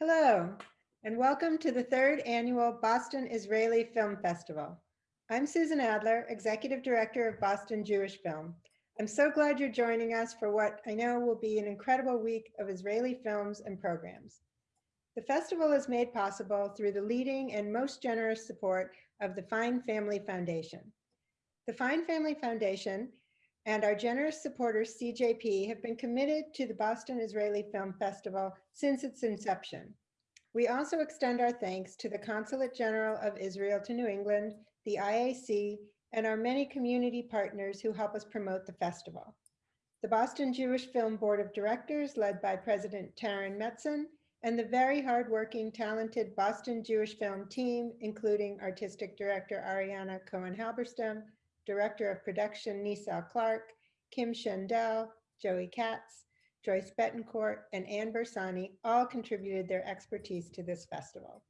Hello, and welcome to the third annual Boston Israeli Film Festival. I'm Susan Adler, Executive Director of Boston Jewish Film. I'm so glad you're joining us for what I know will be an incredible week of Israeli films and programs. The festival is made possible through the leading and most generous support of the Fine Family Foundation. The Fine Family Foundation and our generous supporters, CJP, have been committed to the Boston Israeli Film Festival since its inception. We also extend our thanks to the Consulate General of Israel to New England, the IAC, and our many community partners who help us promote the festival. The Boston Jewish Film Board of Directors, led by President Taryn Metzen, and the very hardworking, talented Boston Jewish Film team, including Artistic Director Ariana Cohen-Halberstam, Director of Production Nisal Clark, Kim Shendel, Joey Katz, Joyce Betancourt, and Ann Bersani all contributed their expertise to this festival.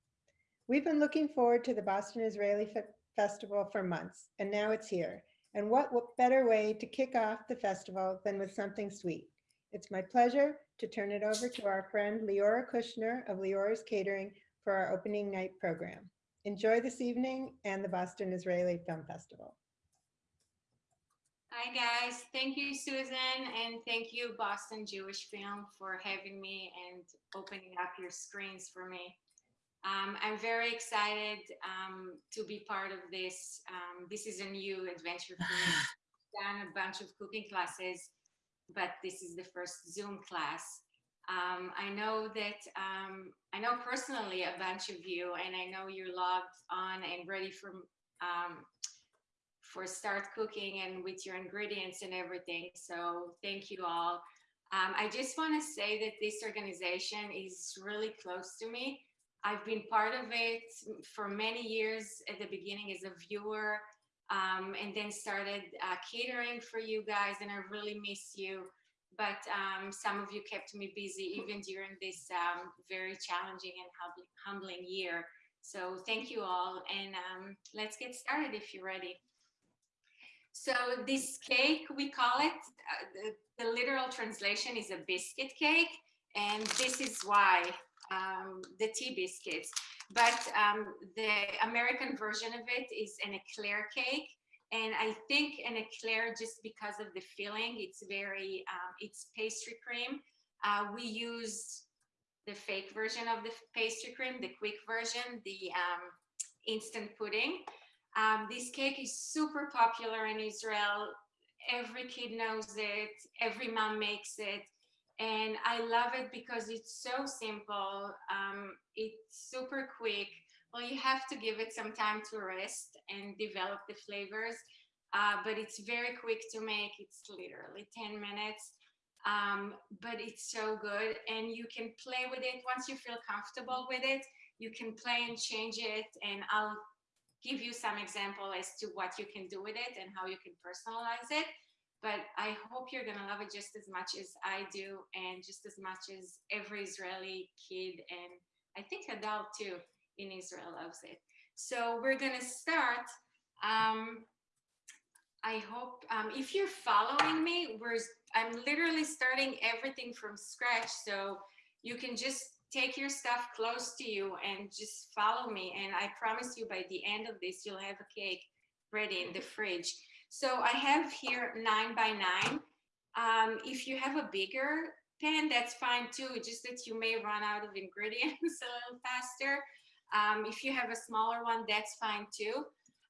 We've been looking forward to the Boston Israeli Fe Festival for months, and now it's here. And what better way to kick off the festival than with something sweet? It's my pleasure to turn it over to our friend Leora Kushner of Leora's Catering for our opening night program. Enjoy this evening and the Boston Israeli Film Festival. Hi guys, thank you Susan and thank you Boston Jewish Film for having me and opening up your screens for me. Um, I'm very excited um, to be part of this. Um, this is a new adventure for me. I've done a bunch of cooking classes, but this is the first Zoom class. Um, I know that, um, I know personally a bunch of you and I know you're logged on and ready for um, for start cooking and with your ingredients and everything. So thank you all. Um, I just want to say that this organization is really close to me. I've been part of it for many years at the beginning as a viewer um, and then started uh, catering for you guys and I really miss you. But um, some of you kept me busy even during this um, very challenging and humbling year. So thank you all and um, let's get started if you're ready. So this cake, we call it, uh, the, the, literal translation is a biscuit cake. And this is why um, the tea biscuits. But um, the American version of it is an eclair cake. And I think an eclair, just because of the filling, it's very, um, it's pastry cream. Uh, we use the fake version of the pastry cream, the quick version, the um, instant pudding. Um, this cake is super popular in Israel. Every kid knows it. Every mom makes it. And I love it because it's so simple. Um, it's super quick. Well, you have to give it some time to rest and develop the flavors. Uh, but it's very quick to make. It's literally 10 minutes. Um, but it's so good. And you can play with it once you feel comfortable with it. You can play and change it. And I'll give you some example as to what you can do with it and how you can personalize it. But I hope you're gonna love it just as much as I do and just as much as every Israeli kid and I think adult too in Israel loves it. So we're gonna start. Um, I hope um, if you're following me, we're I'm literally starting everything from scratch. So you can just take your stuff close to you and just follow me. And I promise you by the end of this, you'll have a cake ready in the fridge. So I have here nine by nine. Um, if you have a bigger pan, that's fine too, just that you may run out of ingredients a little faster. Um, if you have a smaller one, that's fine too.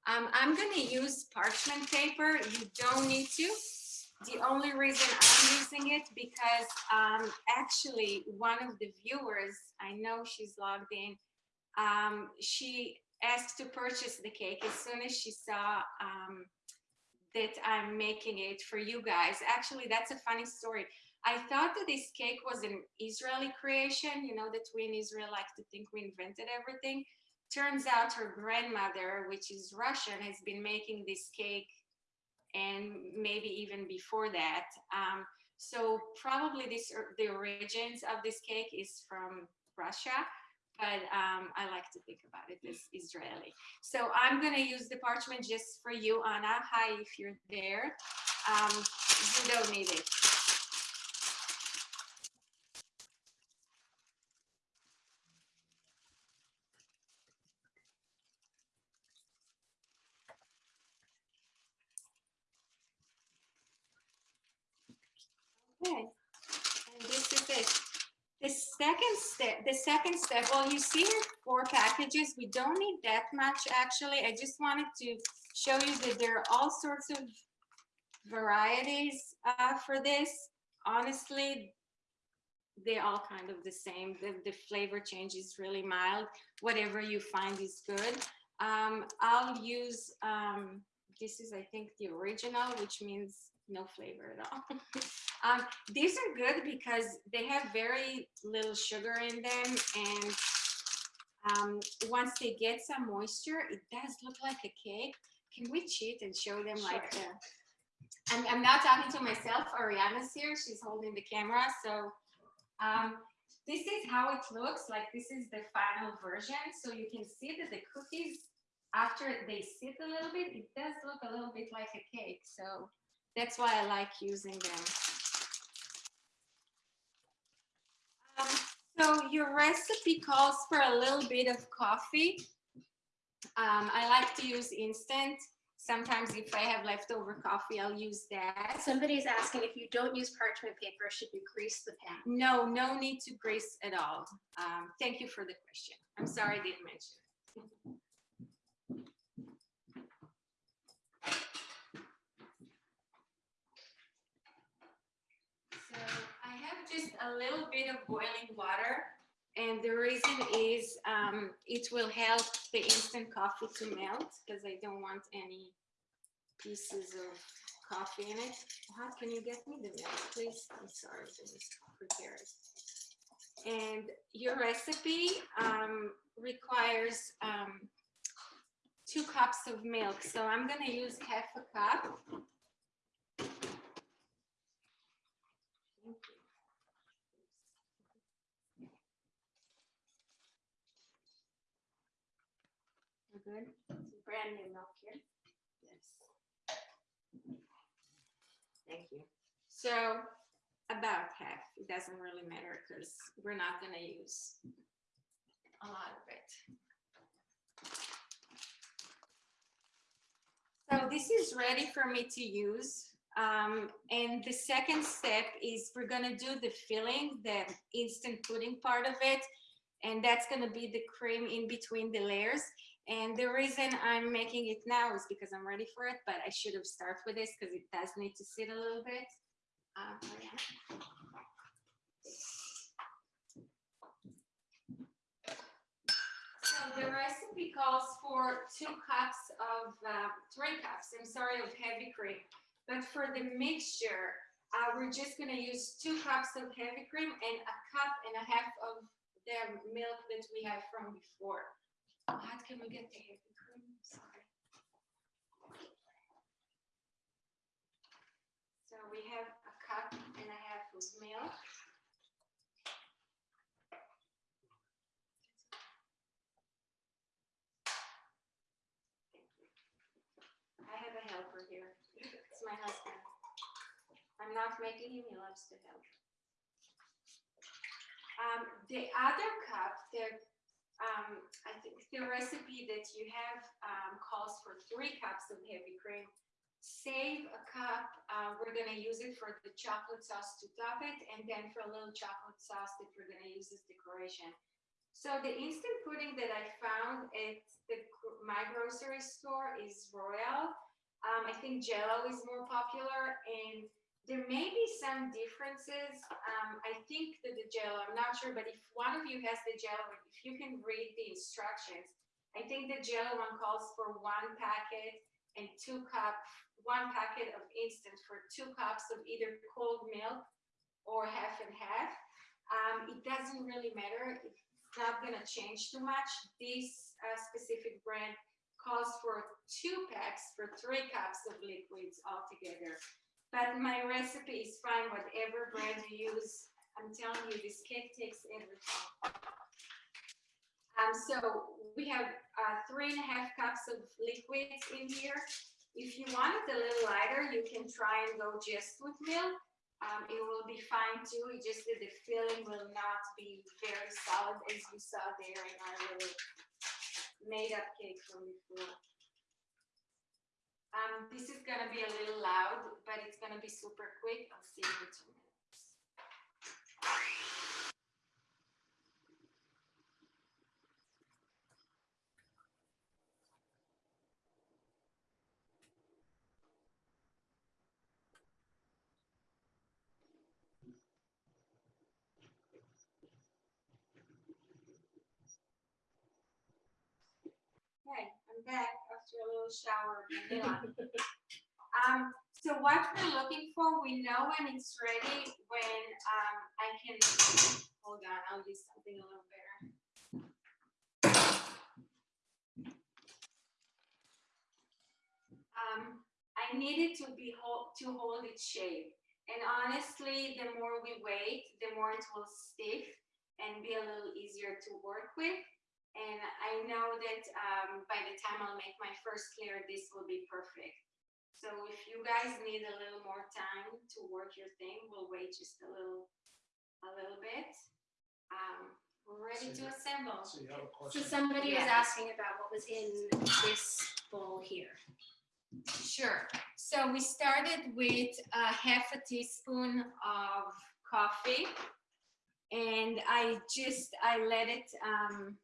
Um, I'm gonna use parchment paper. You don't need to. The only reason I'm using it because um, actually one of the viewers, I know she's logged in, um, she asked to purchase the cake as soon as she saw um, that I'm making it for you guys. Actually, that's a funny story. I thought that this cake was an Israeli creation, you know, that we in Israel like to think we invented everything. Turns out her grandmother, which is Russian, has been making this cake and maybe even before that. Um, so probably this the origins of this cake is from Russia, but um, I like to think about it as Israeli. So I'm gonna use the parchment just for you, Anna. Hi, if you're there. Um, you don't need it. Second step, the second step, well, you see four packages. We don't need that much, actually. I just wanted to show you that there are all sorts of varieties uh, for this. Honestly, they're all kind of the same. The, the flavor change is really mild. Whatever you find is good. Um, I'll use, um, this is, I think, the original, which means no flavor at all. um, these are good because they have very little sugar in them. And um, once they get some moisture, it does look like a cake. Can we cheat and show them like the, I'm, I'm not talking to myself. Ariana's here. She's holding the camera. So um, this is how it looks like. This is the final version. So you can see that the cookies, after they sit a little bit, it does look a little bit like a cake. So that's why I like using them. Um, so your recipe calls for a little bit of coffee. Um, I like to use instant. Sometimes if I have leftover coffee, I'll use that. Somebody's asking if you don't use parchment paper, should you grease the pan? No, no need to grease at all. Um, thank you for the question. I'm sorry I didn't mention. So I have just a little bit of boiling water. And the reason is um, it will help the instant coffee to melt because I don't want any pieces of coffee in it. How can you get me the milk, please? I'm sorry, I was prepared. And your recipe um, requires um, two cups of milk. So I'm gonna use half a cup. Good? It's brand new milk here. Yes. Thank you. So about half, it doesn't really matter because we're not gonna use a lot of it. So this is ready for me to use. Um, and the second step is we're gonna do the filling, the instant pudding part of it. And that's gonna be the cream in between the layers. And the reason I'm making it now is because I'm ready for it, but I should have started with this because it does need to sit a little bit. Uh, Mariana? So the recipe calls for two cups of, uh, three cups, I'm sorry, of heavy cream. But for the mixture, uh, we're just gonna use two cups of heavy cream and a cup and a half of the milk that we have from before. How can we get the heavy cream? Sorry. So we have a cup and a half of milk. I have a helper here. It's my husband. I'm not making him, he loves to help. Um, the other cup, the um, I think the recipe that you have um, calls for three cups of heavy cream. Save a cup, uh, we're gonna use it for the chocolate sauce to top it, and then for a little chocolate sauce that we're gonna use as decoration. So the instant pudding that I found at the, my grocery store is Royal. Um, I think Jello is more popular, and there may be some differences. Um, I think that the gel, I'm not sure, but if one of you has the gel, if you can read the instructions, I think the gel one calls for one packet and two cup, one packet of instant for two cups of either cold milk or half and half. Um, it doesn't really matter. It's not gonna change too much. This uh, specific brand calls for two packs for three cups of liquids altogether. But my recipe is fine, whatever brand you use. I'm telling you, this cake takes everything. Um, so we have uh, three and a half cups of liquids in here. If you want it a little lighter, you can try and go just with milk. Um, it will be fine too. It's just that the filling will not be very solid as you saw there in our little made up cake from before. Um, this is gonna be a little loud, but it's gonna be super quick. I'll see you in two minutes. Back after a little shower. of vanilla. Um, so what we're looking for, we know when it's ready, when, um, I can, hold on, I'll use something a little better. Um, I need it to be hold, to hold its shape. And honestly, the more we wait, the more it will stiff and be a little easier to work with. And I know that um, by the time I'll make my first layer, this will be perfect. So if you guys need a little more time to work your thing, we'll wait just a little, a little bit. Um, we're ready to assemble. So you have a So question? somebody was asking about what was in this bowl here. Sure. So we started with a half a teaspoon of coffee. And I just, I let it, um,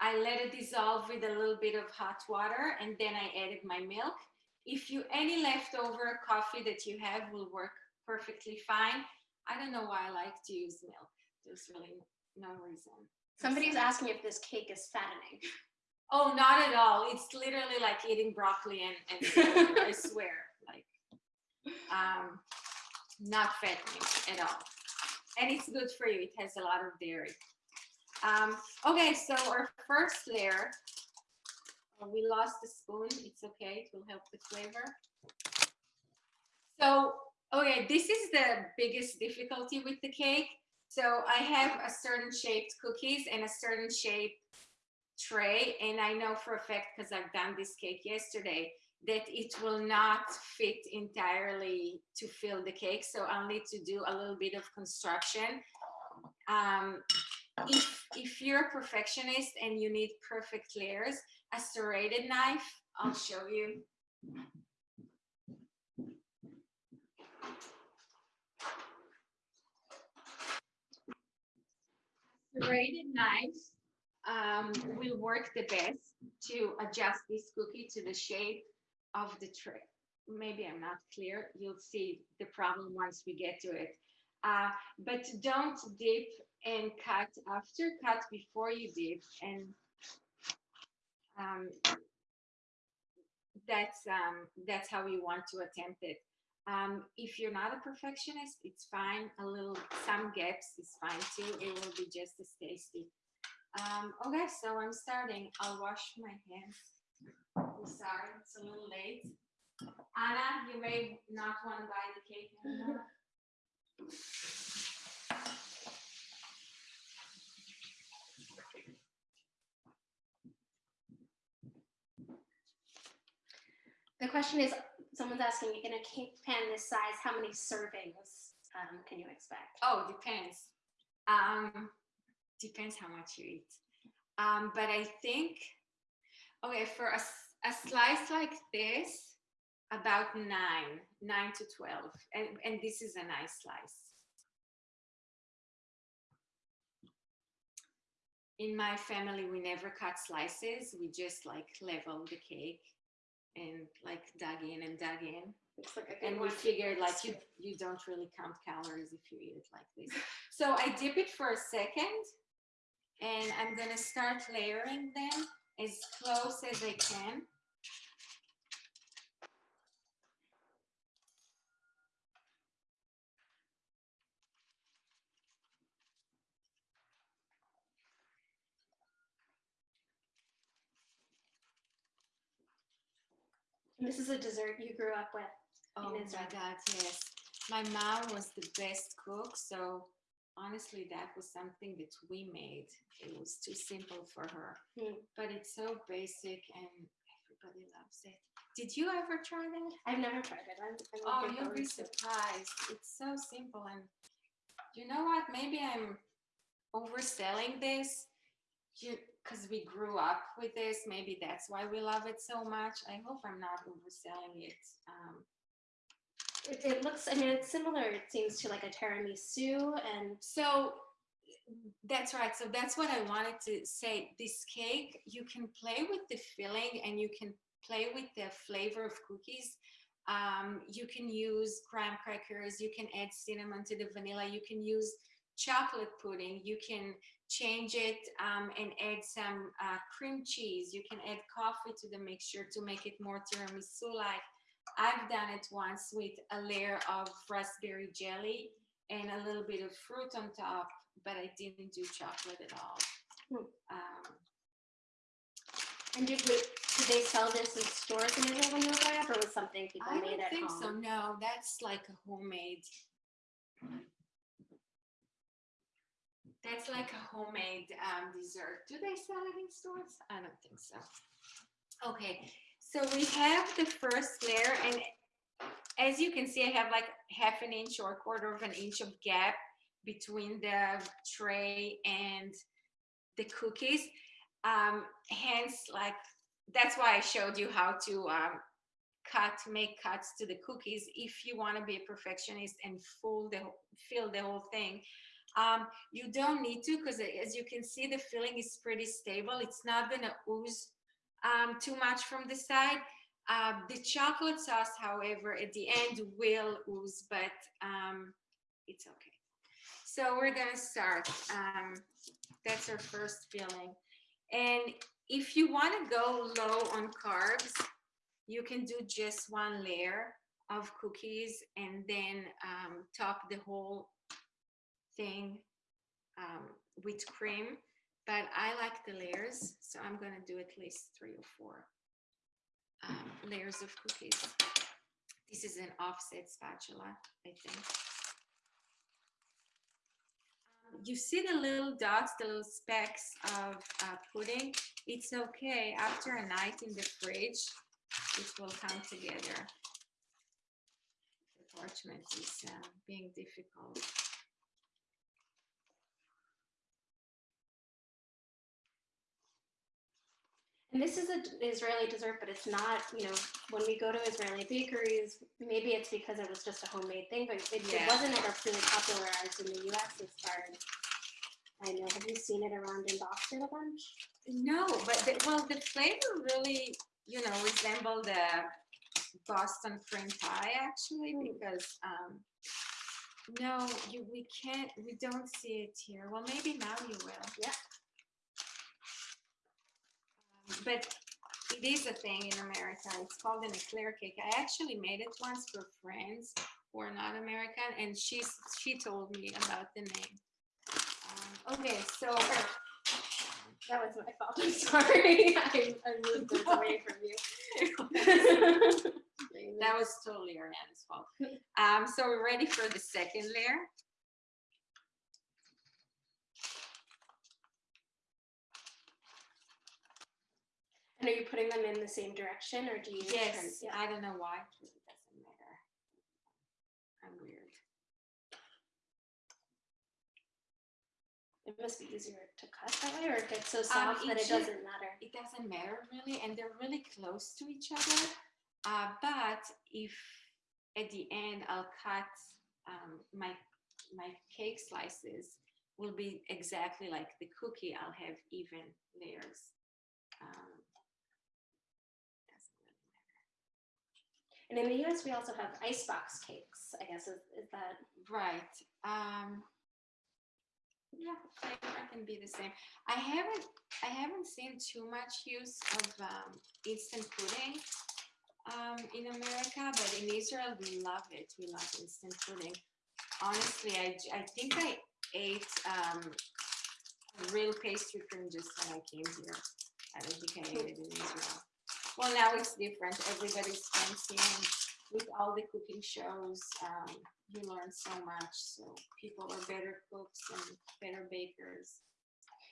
I let it dissolve with a little bit of hot water and then I added my milk. If you, any leftover coffee that you have will work perfectly fine. I don't know why I like to use milk. There's really no reason. Somebody's asking if this cake is fattening. Oh, not at all. It's literally like eating broccoli and, and I swear, like, um, not fattening at all. And it's good for you. It has a lot of dairy. Um, okay, so our first layer, uh, we lost the spoon. It's okay. It will help the flavor. So, okay, this is the biggest difficulty with the cake. So I have a certain shaped cookies and a certain shape tray and I know for a fact because I've done this cake yesterday that it will not fit entirely to fill the cake. So I'll need to do a little bit of construction. Um, if if you're a perfectionist and you need perfect layers a serrated knife I'll show you. Serrated knife um, will work the best to adjust this cookie to the shape of the trip. Maybe I'm not clear. You'll see the problem once we get to it. Uh, but don't dip and cut after, cut before you dip. And um, that's, um, that's how you want to attempt it. Um, if you're not a perfectionist, it's fine. A little, some gaps is fine too. It will be just as tasty. Um, okay, so I'm starting. I'll wash my hands. I'm sorry, it's a little late. Anna, you may not want to buy the cake anymore. The question is, someone's asking, in a cake pan this size, how many servings um, can you expect? Oh, depends. Um, depends how much you eat. Um, but I think, okay, for a, a slice like this, about nine, nine to 12. And, and this is a nice slice. In my family, we never cut slices. We just like level the cake and like dug in and dug in like and we figured like you you don't really count calories if you eat it like this so i dip it for a second and i'm gonna start layering them as close as i can. This is a dessert you grew up with. oh my god yes. My mom was the best cook so honestly that was something that we made it was too simple for her Hmm. but it's so basic and everybody loves it did you ever try that I've never tried it. I'm, I'm Oh, you'll be to it. surprised. It's so simple and you know what? Maybe I'm overselling this. You because we grew up with this. Maybe that's why we love it so much. I hope I'm not overselling it. Um, It, it looks, I mean, it's similar, it seems to like a tiramisu and so that's right. So that's what I wanted to say. This cake, you can play with the filling and you can play with the flavor of cookies. Um, you can use graham crackers. You can add cinnamon to the vanilla. You can use chocolate pudding, you can change it um, and add some uh, cream cheese. You can add coffee to the mixture to make it more tiramisu-like. I've done it once with a layer of raspberry jelly and a little bit of fruit on top, but I didn't do chocolate at all. Hmm. Um, And did, we, did they sell this in stores in Israel when you were growing up, or was something people I made don't at think home? so. No, that's like a homemade. That's like a homemade um, dessert. Do they sell it in stores? I don't think so. Okay, so we have the first layer, and as you can see, I have like half an inch or a quarter of an inch of gap between the tray and the cookies. Um, hence, like that's why I showed you how to um, cut, make cuts to the cookies if you want to be a perfectionist and full the fill the whole thing. Um, you don't need to because as you can see, the filling is pretty stable. It's not gonna ooze um, too much from the side. Uh, the chocolate sauce, however, at the end will ooze, but um, it's okay. So we're gonna start. Um, that's our first filling. And if you want to go low on carbs, you can do just one layer of cookies and then um, top the whole thing um, with cream. But I like the layers, so I'm going to do at least three or four um, layers of cookies. This is an offset spatula, I think. Um, You see the little dots, the little specks of uh, pudding? It's okay. After a night in the fridge, it will come together. The parchment is uh, being difficult. And this is an Israeli dessert, but it's not, you know, when we go to Israeli bakeries, maybe it's because it was just a homemade thing, but it, it wasn't ever really popularized in the US as far as I know. Have you seen it around in Boston a bunch? No, but the, well, the flavor really, you know, resemble the Boston cream pie actually, Hmm. because um, no, you we can't, we don't see it here. Well, maybe now you will. Yeah. But it is a thing in America. It's called an eclair cake. I actually made it once for friends who are not American, and she's she told me about the name. Um, okay, so That was my fault. I'm sorry. I, I moved it away from you. That was totally Ariana's fault. Um, so we're ready for the second layer. And are you putting them in the same direction or do you? Yes, Yeah. I don't know why. It doesn't matter. I'm weird. It must be easier to cut that way or it gets so Um, soft that it it should- doesn't matter. It doesn't matter really, and they're really close to each other. Uh, but if at the end I'll cut um, my my cake slices will be exactly like the cookie. I'll have even layers. Um, doesn't really matter. And in the US, we also have icebox cakes, I guess, is, is that? Right. Um, yeah, flavor can be the same. I haven't I haven't seen too much use of um, instant pudding um, in America, but in Israel we love it. We love instant pudding. Honestly, I, I think I ate um, real pastry cream just when I came here. I don't think I ate it in Israel. Well, now it's different. Everybody's fancy and with all the cooking shows, um, you learn so much. So people are better cooks and better bakers.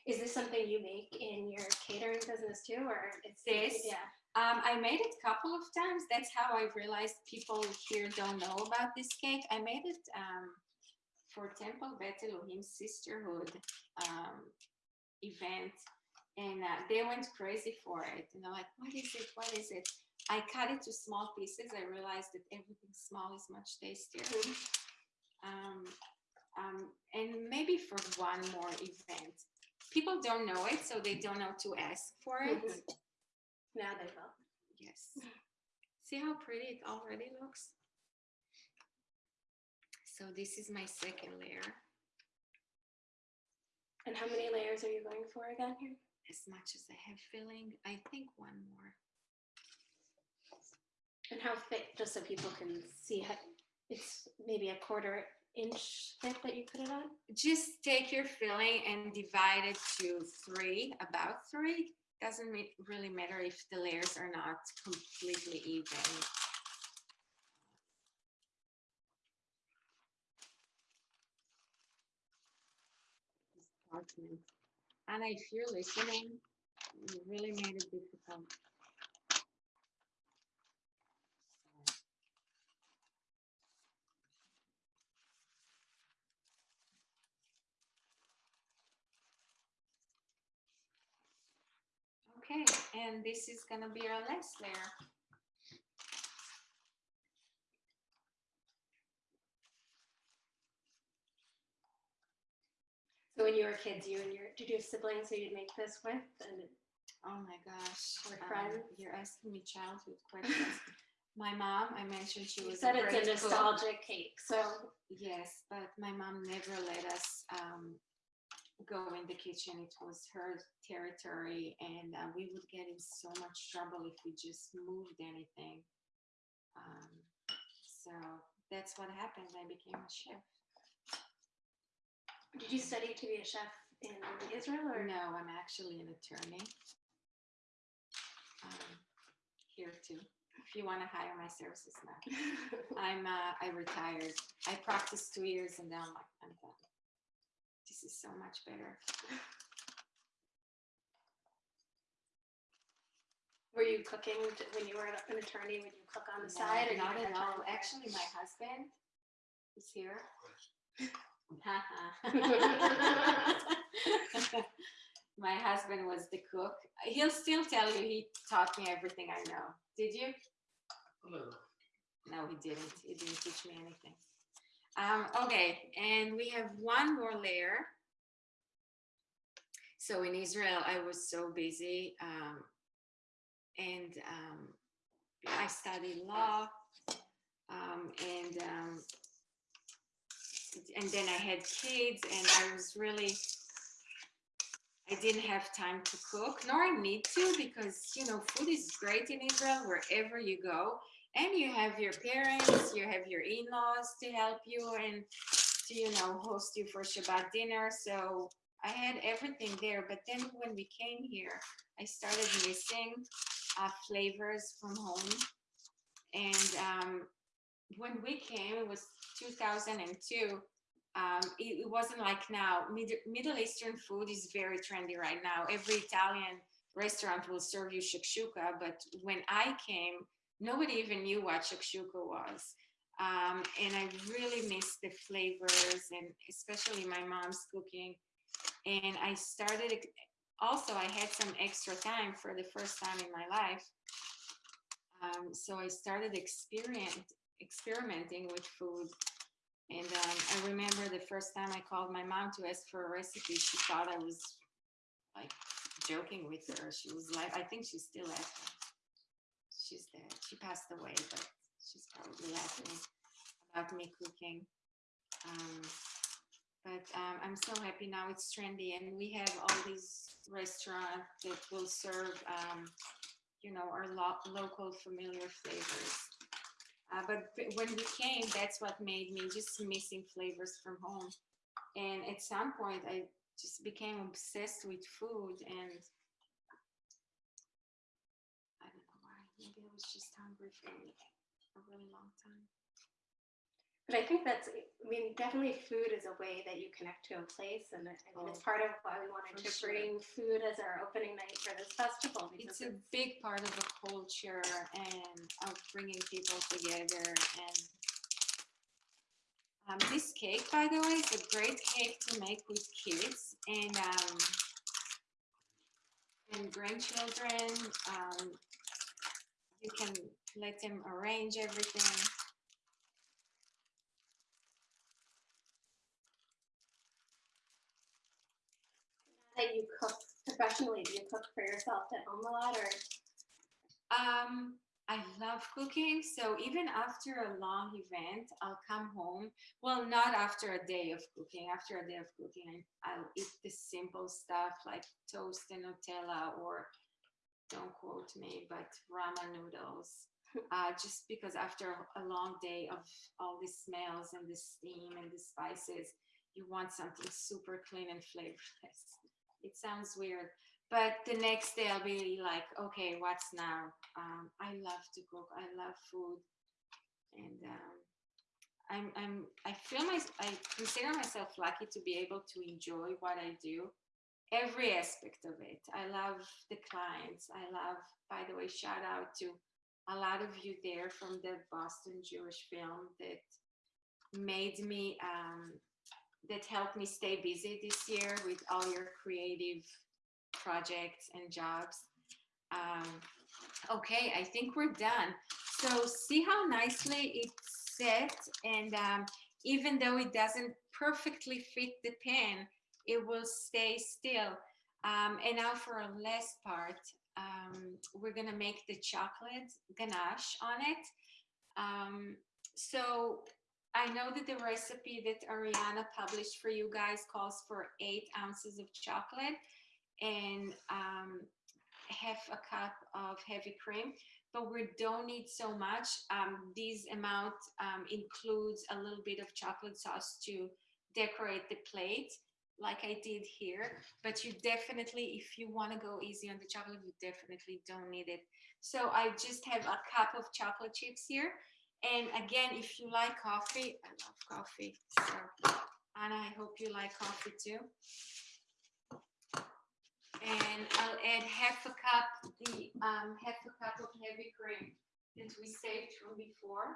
Is this something you make in your catering business too, or it's? This? Yeah. Um, I made it a couple of times. That's how I realized people here don't know about this cake. I made it um, for Temple Bet Elohim Sisterhood um, event, and uh, they went crazy for it. And they're like, "What is it? What is it?" I cut it to small pieces. I realized that everything small is much tastier. Um, um, and maybe for one more event. People don't know it, so they don't know to ask for it. Mhm. Now they will. Yes. See how pretty it already looks? So this is my second layer. And how many layers are you going for again here? As much as I have filling. I think one more. And how thick, just so people can see how, it's maybe a quarter inch thick that you put it on? Just take your filling and divide it to three, about three. Doesn't really matter if the layers are not completely even. Parchment. Anna, if you're listening, you really made it difficult. Okay, and this is gonna be our last layer. So when you were kids, you and your, did you have siblings who you'd make this with? And Oh my gosh. Or um, friends? You're asking me childhood questions. My mom, I mentioned she you was. said a it's a cook. nostalgic cake, so Yes, but my mom never let us um, go in the kitchen. It was her territory, and uh, we would get in so much trouble if we just moved anything. Um, so that's what happened. I became a chef. Did you study to be a chef in Israel or? No, I'm actually an attorney. Um, here too. If you want to hire my services now. I'm uh, I retired. I practiced two years and then I'm like, I'm done. This is so much better. Were you cooking when you were an attorney? Would you cook on the No, side? or Not at all. Actually, my husband is here. my husband was the cook. He'll still tell you he taught me everything I know. Did you? No, No, he didn't. He didn't teach me anything. Um, okay, and we have one more layer. So in Israel, I was so busy, um, and um, I studied law, um, and and then I had kids, and I was really I didn't have time to cook, nor I need to, because you know food is great in Israel wherever you go, and you have your parents, you have your in-laws to help you and to you know host you for Shabbat dinner. So I had everything there, but then when we came here, I started missing uh, flavors from home, and um, when we came, it was 2002 um, it, it wasn't like now. Mid- Middle Eastern food is very trendy right now. Every Italian restaurant will serve you shakshuka, but when I came, nobody even knew what shakshuka was. Um, and I really missed the flavors and especially my mom's cooking. And I started, also, I had some extra time for the first time in my life. Um, so I started experiment, experimenting with food. And um, I remember the first time I called my mom to ask for a recipe, she thought I was like joking with her. She was like, I think she's still laughing. She's dead. She passed away, but she's probably laughing about me cooking. Um, but um, I'm so happy now it's trendy and we have all these restaurants that will serve, um, you know, our lo- local familiar flavors. Uh, but when we came, that's what made me just missing flavors from home. And at some point, I just became obsessed with food, and I don't know why. Maybe I was just hungry for a really long time. But I think that's, I mean, definitely food is a way that you connect to a place. And I mean, it's part of why we wanted to sure. bring food as our opening night for this festival. It's a big part of the culture and of bringing people together. And um, this cake, by the way, is a great cake to make with kids and um, and grandchildren. Um, you can let them arrange everything. That you cook professionally, do you cook for yourself at home a lot or? Um, I love cooking. So even after a long event, I'll come home. Well, not after a day of cooking. After a day of cooking, I'll eat the simple stuff like toast and Nutella or don't quote me, but ramen noodles. Uh, just because after a long day of all the smells and the steam and the spices, you want something super clean and flavorless. It sounds weird, but the next day I'll be like, okay, what's now? Um, I love to cook. I love food, and um, I'm I'm I feel my I consider myself lucky to be able to enjoy what I do, every aspect of it. I love the clients. I love. By the way, shout out to a lot of you there from the Boston Jewish Film that made me um, that helped me stay busy this year with all your creative projects and jobs. Um, okay, I think we're done. So see how nicely it's set and um, even though it doesn't perfectly fit the pen, it will stay still. Um, and now for our last part, um, we're gonna make the chocolate ganache on it. Um, so I know that the recipe that Ariana published for you guys calls for eight ounces of chocolate and um, half a cup of heavy cream, but we don't need so much. Um, this amount um, includes a little bit of chocolate sauce to decorate the plate like I did here, but you definitely, if you want to go easy on the chocolate, you definitely don't need it. So I just have a cup of chocolate chips here. And again, if you like coffee, I love coffee. So Anna, I hope you like coffee too. And I'll add half a cup, the um, half a cup of heavy cream that we saved from before.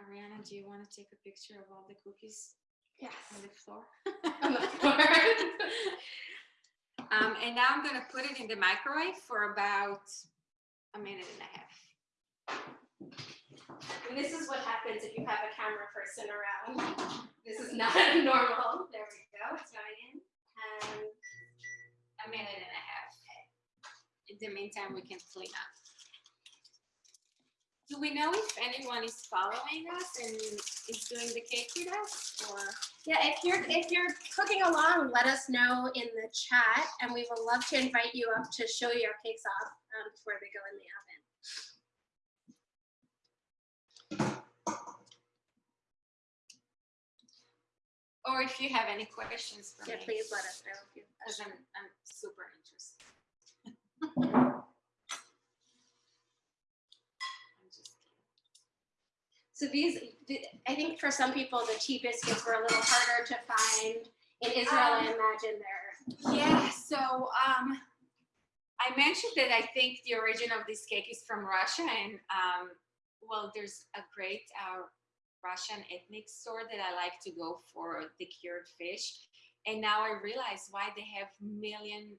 Ariana, do you want to take a picture of all the cookies Yes. on the floor? On the floor. Um, and now I'm gonna put it in the microwave for about a minute and a half. And this is what happens if you have a camera person around. This is not normal. There we go. It's going in. And A minute and a half. In the meantime, we can clean up. Do we know if anyone is following us and is doing the cake with us or? yeah, if you're if you're cooking along, let us know in the chat, and we would love to invite you up to show your cakes off um, before they go in the oven. Or if you have any questions for Yeah, me, please let us know because I'm, I'm super interested. I'm just kidding. So these, I think for some people, the tea biscuits were a little harder to find. In Israel, I Um, imagine they're, Yeah, so um, I mentioned that I think the origin of this cake is from Russia, and um, well, there's a great uh, Russian ethnic store that I like to go for the cured fish, and now I realize why they have million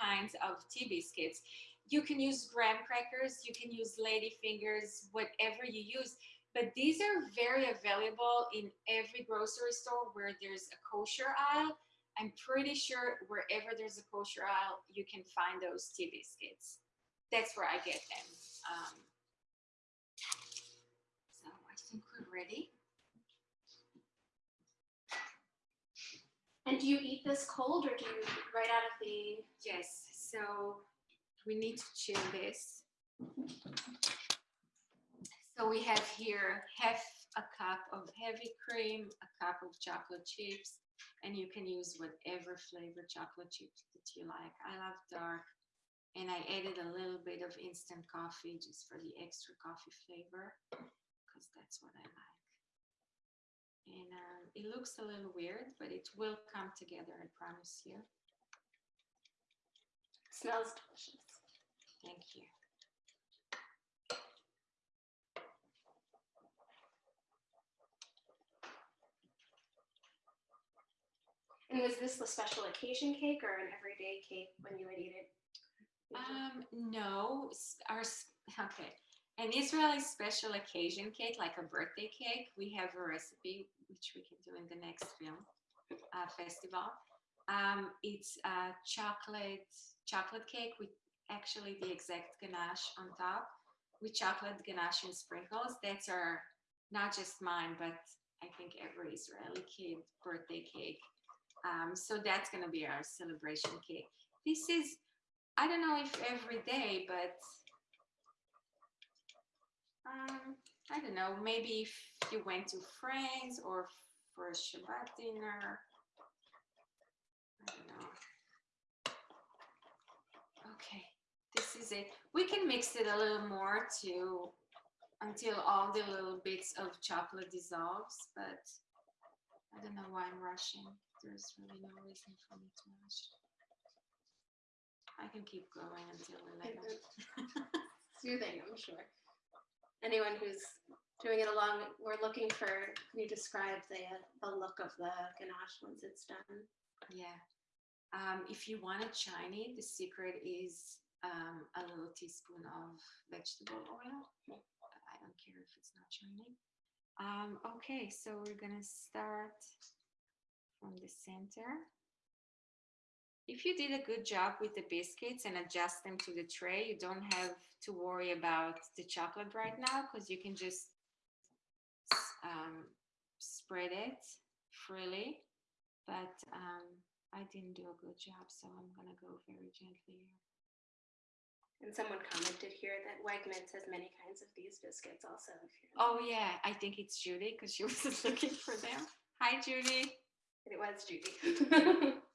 kinds of tea biscuits. You can use graham crackers, you can use lady fingers, whatever you use. But these are very available in every grocery store where there's a kosher aisle I'm pretty sure wherever there's a kosher aisle, you can find those tea biscuits. That's where I get them. Um, so I ready. and do you eat this cold or do you right out of the, Yes, so we need to chill this. So we have here half a cup of heavy cream, a cup of chocolate chips, and you can use whatever flavor chocolate chips that you like. I love dark, and I added a little bit of instant coffee just for the extra coffee flavor, because that's what I like. And um, it looks a little weird, but it will come together, I promise you. It smells delicious. Thank you. And was this the special occasion cake or an everyday cake when you would eat it? Um, no, our, okay. An Israeli special occasion cake, like a birthday cake, we have a recipe, which we can do in the next film uh, festival. Um, it's a chocolate, chocolate cake with actually the exact ganache on top with chocolate ganache and sprinkles. That's our, not just mine, but I think every Israeli kid birthday cake. Um, so that's gonna be our celebration cake. This is, I don't know if every day, but um, I don't know, maybe if you went to friends or for a Shabbat dinner. I don't know. Okay, this is it. We can mix it a little more to until all the little bits of chocolate dissolves, but I don't know why I'm rushing. There's really no reason for me to rush. I can keep going until 11. Soothing, I'm sure. Anyone who's doing it along, we're looking for, can you describe the, the look of the ganache once it's done? Yeah. Um, if you want it shiny, the secret is um, a little teaspoon of vegetable oil. I don't care if it's not shiny. Um, okay, so we're gonna start from the center. If you did a good job with the biscuits and adjust them to the tray, you don't have to worry about the chocolate right now because you can just um, spread it freely. But um, I didn't do a good job, so I'm gonna go very gently. And someone commented here that Wegmans has many kinds of these biscuits also. Oh yeah, I think it's Judy because she was looking for them. Hi Judy. It was Judy.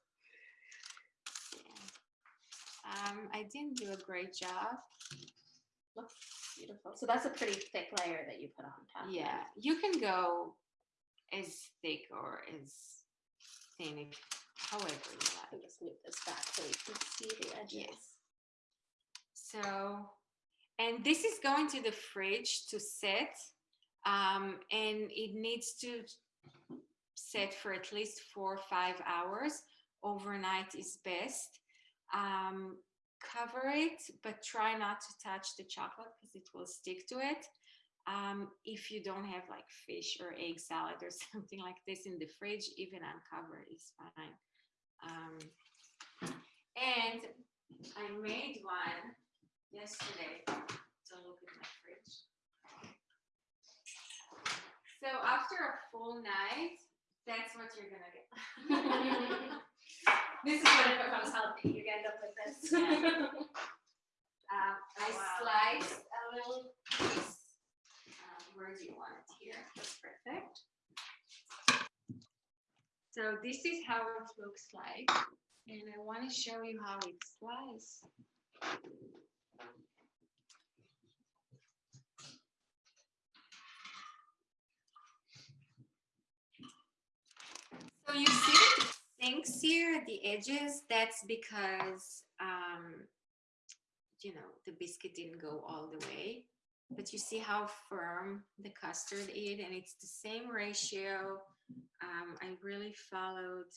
Yeah. Um, I didn't do a great job. Looks beautiful. So that's a pretty thick layer that you put on top. Yeah, you can go as thick or as thin, however you like. I'll just move this back so you can see the edges. Yes. So, and this is going to the fridge to set, um, and it needs to set for at least four or five hours. Overnight is best. Um, cover it, but try not to touch the chocolate because it will stick to it. Um, if you don't have like fish or egg salad or something like this in the fridge, even uncovered is fine. Um, and I made one yesterday. So look at my fridge. So after a full night, that's what you're gonna get. This is when it becomes healthy. You end up with this. Um, I Wow. sliced a little piece. Um, where do you want it? Here. That's perfect. So this is how it looks like, and I want to show you how it's sliced. So you see sinks here at the edges. That's because um, you know, the biscuit didn't go all the way, but you see how firm the custard is and it's the same ratio. Um, I really followed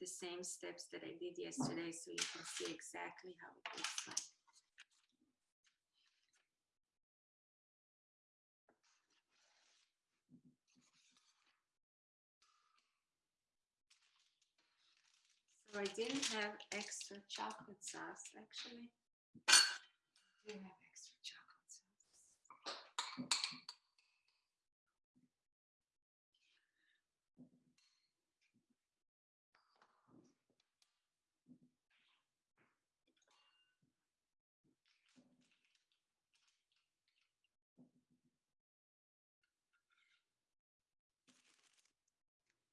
the same steps that I did yesterday, so you can see exactly how it looks like. I didn't have extra chocolate sauce, actually. I do have extra chocolate sauce.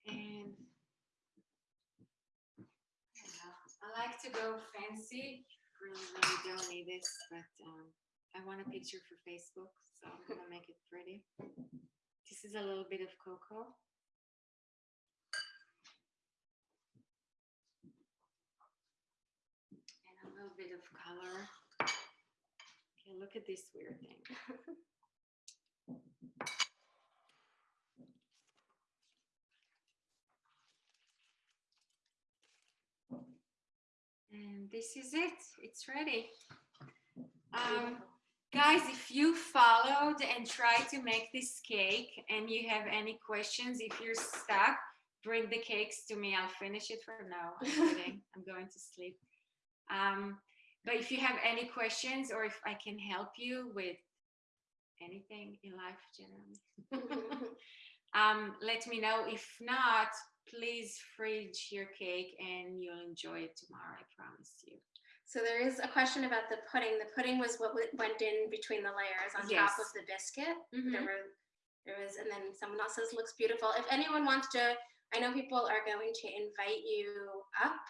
And I don't know, I like to go fancy. Really, really don't need this, but um, I want a picture for Facebook, so I'm gonna make it pretty. This is a little bit of cocoa. And a little bit of color. Okay, look at this weird thing. And this is it. It's ready. Um, guys, if you followed and tried to make this cake and you have any questions, if you're stuck, bring the cakes to me. I'll finish it for now. I'm. I'm going to sleep. Um, but if you have any questions or if I can help you with anything in life generally, um, let me know. If not, please fridge your cake and you'll enjoy it tomorrow. I promise you. So there is a question about the pudding. The pudding was what went in between the layers on Yes. top of the biscuit. Mhm. There were, there was, and then someone else says looks beautiful. If anyone wants to, I know people are going to invite you up.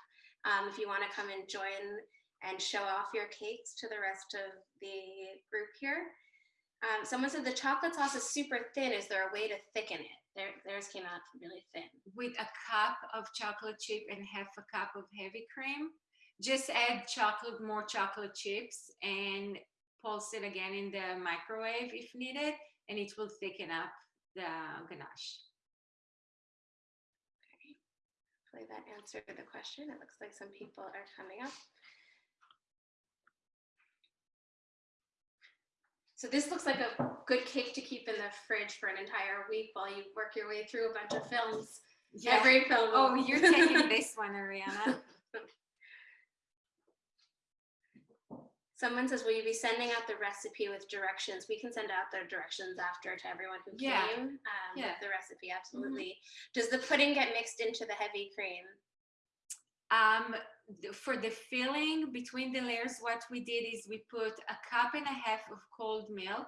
Um, if you want to come and join and show off your cakes to the rest of the group here. Um, someone said the chocolate sauce is super thin. Is there a way to thicken it? Their, theirs came out really thin. With a cup of chocolate chip and half a cup of heavy cream, just add chocolate, more chocolate chips and pulse it again in the microwave if needed, and it will thicken up the ganache. Hopefully that answered the question. It looks like some people are coming up. So this looks like a good cake to keep in the fridge for an entire week while you work your way through a bunch of films. Yeah. Every film. Oh, you're taking this one, Ariana. Someone says, will you be sending out the recipe with directions? We can send out the directions after to everyone who Yeah. came. Um, Yeah. The recipe, absolutely. Does the pudding get mixed into the heavy cream? Um, for the filling between the layers, what we did is we put a cup and a half of cold milk,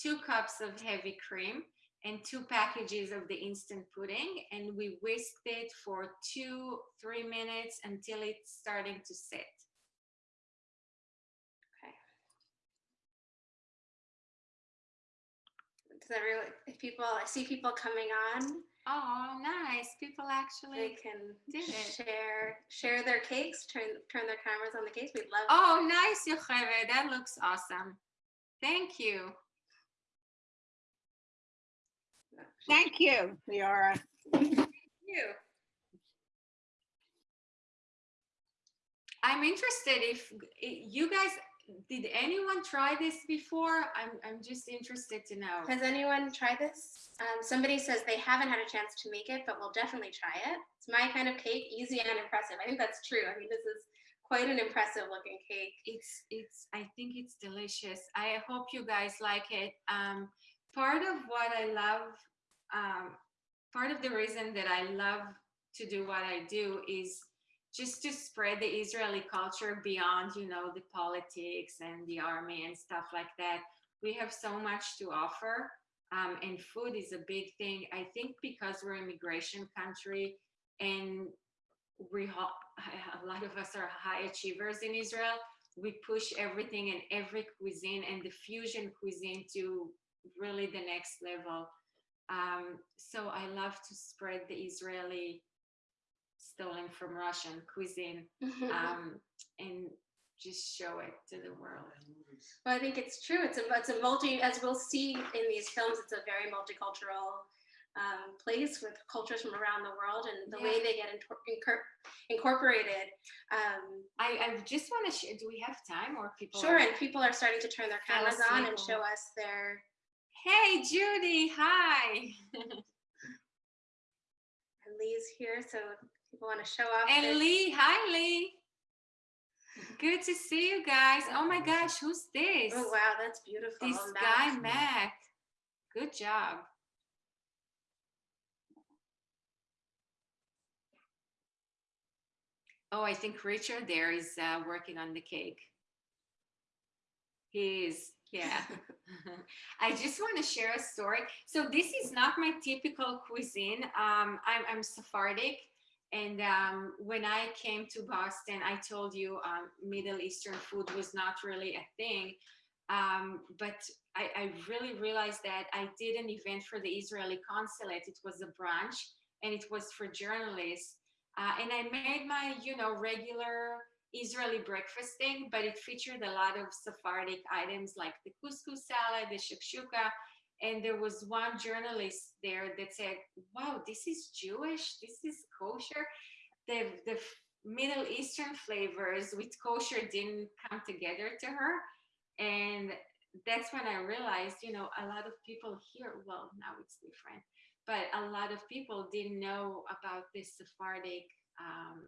two cups of heavy cream, and two packages of the instant pudding, and we whisked it for two, three minutes until it's starting to sit. Does everyone, if people, I see people coming on, Oh, nice! People they actually. can did it. share share their cakes, turn turn their cameras on the cakes. We'd love. Oh, nice, Yocheved. That looks awesome. Thank you. Thank you, Leora. you. I'm interested if you guys did anyone try this before? I'm I'm just interested to know. Has anyone tried this? Um, somebody says they haven't had a chance to make it, but will definitely try it. It's my kind of cake, easy and impressive. I think that's true. I mean, this is quite an impressive looking cake. It's it's I think it's delicious. I hope you guys like it. Um, part of what I love, um, part of the reason that I love to do what I do is just to spread the Israeli culture beyond, you know, the politics and the army and stuff like that. We have so much to offer, um, and food is a big thing. I think because we're an immigration country and we a lot of us are high achievers in Israel. We push everything and every cuisine and the fusion cuisine to really the next level. Um, so I love to spread the Israeli stolen from Russian cuisine um, and just show it to the world. Well, I think it's true. It's a it's a multi as we'll see in these films. It's a very multicultural um, place with cultures from around the world, and the way they get incorporated. Um, I, I just want to do we have time or people? sure, and people are starting to turn their cameras on and show us their. Hey, Judy, hi. And Lee's here, so people want to show off. And their- Lee, hi Lee. Good to see you guys. Oh my gosh, who's this? Oh wow, that's beautiful. This Mac. guy, Mac. Good job. Oh, I think Richard there is uh, working on the cake. He is, yeah. I just want to share a story. So this is not my typical cuisine. Um, I'm, I'm Sephardic. And um, when I came to Boston, I told you um, Middle Eastern food was not really a thing. Um, but I, I really realized that I did an event for the Israeli consulate. It was a brunch and it was for journalists. Uh, and I made my, you know, regular Israeli breakfast thing, but it featured a lot of Sephardic items like the couscous salad, the shakshuka. And there was one journalist there that said, wow, this is Jewish, this is kosher. The, the Middle Eastern flavors with kosher didn't come together to her. And that's when I realized, you know, a lot of people here, well, now it's different, but a lot of people didn't know about this Sephardic um,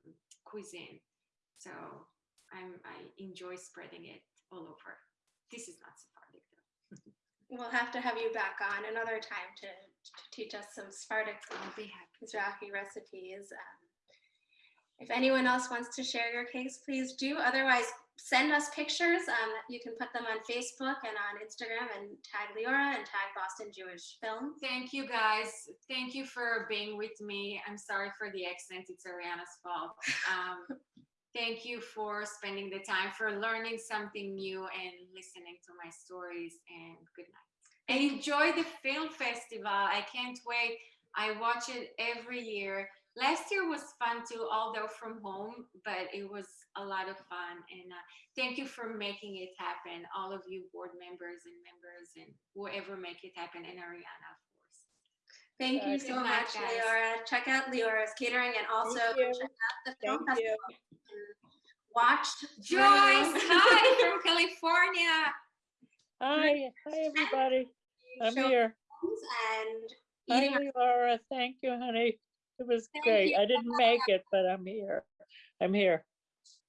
cuisine. So I'm, I enjoy spreading it all over. This is not Sephardic though. We'll have to have you back on another time to, to teach us some Sephardic I'll be happy. Mizrahi recipes. Um, If anyone else wants to share your cakes, please do. Otherwise, send us pictures. Um, You can put them on Facebook and on Instagram and tag Leora and tag Boston Jewish Film. Thank you guys. Thank you for being with me. I'm sorry for the accent. It's Ariana's fault. Um, thank you for spending the time, for learning something new and listening to my stories. And good night. And enjoy the film festival. I can't wait. I watch it every year. Last year was fun too, although from home, but it was a lot of fun. And uh, thank you for making it happen, all of you board members and members and whoever make it happen, and Ariana, of course. Thank you so much, guys. Leora. Check out Leora's catering and also check out the film Thank you. festival. and Watch Joyce, hi from California. Hi, hi, everybody. I'm here. and Hi, eating. Laura. Thank you, honey. It was Thank great. you. I didn't make it, but I'm here. I'm here.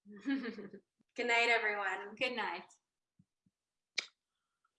Good night, everyone. Good night.